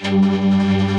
Música